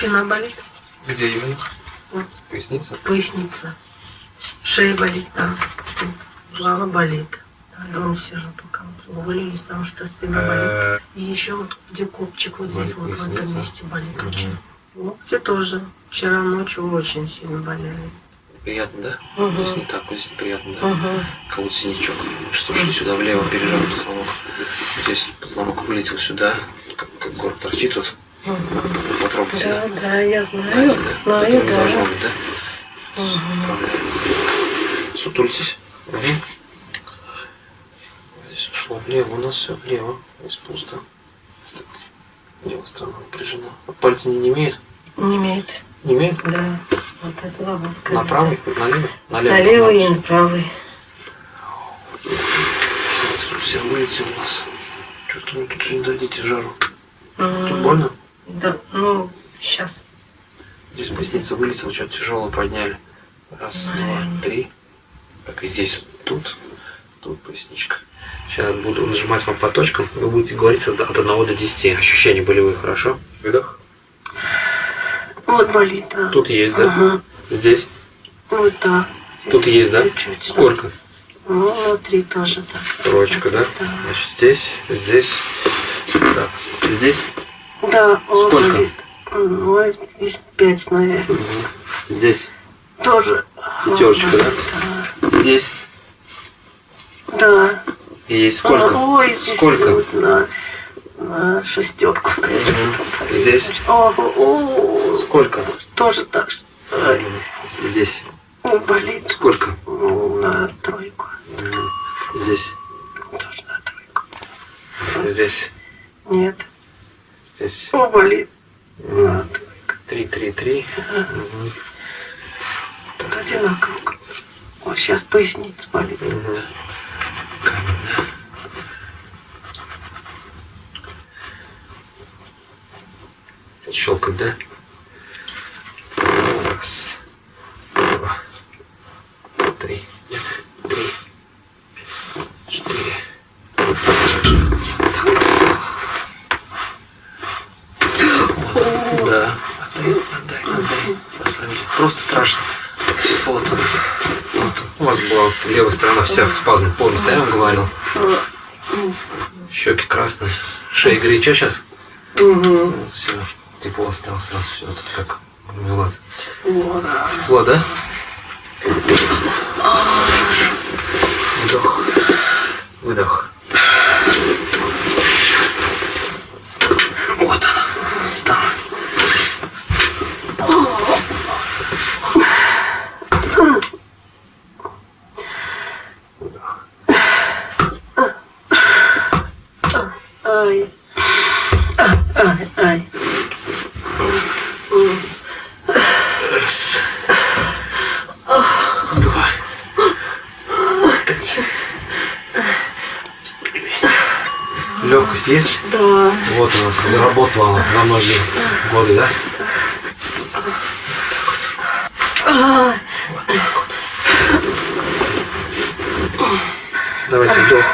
Спина болит? Где именно? Вот. Поясница? Поясница. Шея болит, да. Голова болит. Да, дома сижу пока. Вот Увалились, потому что спина болит. Э, И еще вот где копчик, вот Болит здесь, вот в этом месте болит очень. Локти тоже. Вчера ночью очень сильно болели. Приятно, да? Мгм. Здесь не так, вот здесь неприятно, да? Угу. Как будто синячок. Слушай, сюда влево пережал позвонок. Здесь позвонок вылетел сюда. Как, как город торчит тут. Потрогайте, Да, да? да, я знаю. Знаете, да? Знаю, не должно да. быть, да? Справляется. Сутулитесь. Угу. Здесь ушло влево, у нас все влево. Здесь пусто. Левая сторона напряжена. А Пальцы не, имеют? Не имеет. Не имеют? Да. Вот это сказать. На правый, налево? Налево. На левый и на на правый. Все вылетело у нас. Чувствую, тут не дадите жару. Тут больно? Да, ну, сейчас. Здесь поясница вылетела, что-то тяжелое подняли. Раз, два, три. Так, и здесь, тут, тут поясничка. Сейчас буду нажимать вам по точкам. Вы будете говорить от от 1 до 10. Ощущения болевые, хорошо? Выдох. Вот болит, да. Тут есть, да? Ага. Здесь. Вот так. Тут есть, да? Чуть-чуть, да. Сколько? Ну, внутри тоже так. Троечка, да? Да. Значит, здесь, здесь. Так, здесь. Да, Сколько? болит. Ой, есть пять, наверное. Здесь. Тоже. Пятерочка, Вот, да? Здесь. Да. И есть сколько? Ой, здесь Сколько? вот на, на шестерку. Мгм. Здесь. О, о, Сколько? тоже так что Здесь. болит. Сколько? Ну, На тройку. Здесь. Тоже на тройку. Здесь. Нет. Здесь. О, болит. Три, три, три. Тут одинаково. Вот сейчас поясница болит. Мгм. Щелкать, да? Раз, два, три, три, четыре. Так вот. Вот. Да. Отдай, отдай, отдай. Послабее. Просто страшно. Вот он. Вот он. У вас была вот левая сторона вся в спазм. Помните, да, я вам говорил? Щеки красные. Шея горяча сейчас? Угу. Все. Тепло стало сразу. Все. Тут как Влад. О, да. Тепло, да? Вдох. Выдох. Ай. А, Ай, ай. Раз. Два. Три. Легкость есть? Да. Вот у нас заработала она на многие годы, да? Ай. Вот вот. Давайте вдох.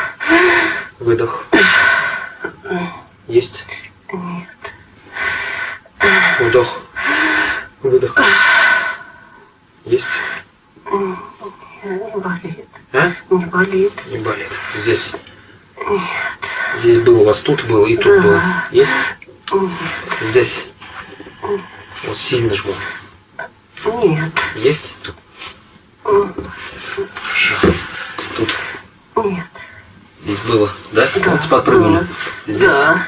Выдох. Есть? Нет. Вдох. Выдох. Есть? Не болит. А? Не болит. Не болит. Здесь. Здесь был, у вас тут был и тут Да. был. Есть? Нет. Здесь. Вот сильно жму. Нет. Есть? Хорошо. Тут. Нет. Здесь было, да? Да. Вот подпрыгнули. Здесь. Да. Нет.